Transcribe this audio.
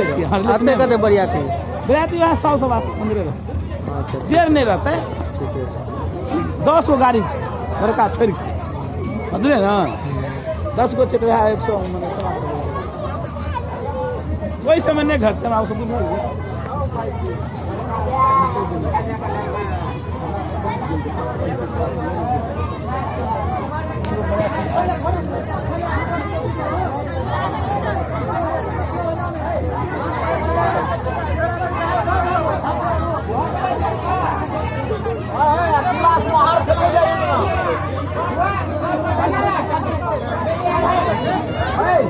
आते नहीं कते बरियाती बराती वहाँ सौ सवा सौ पंद्रह रहते अच्छा। जेर नहीं रहते। छै दस गो गाड़ी छै बड़का छोड़ि के बुझलियै ने? दस गो तऽ वएह एक सौ मने सवा सौ। ओहि समय नहि घटतै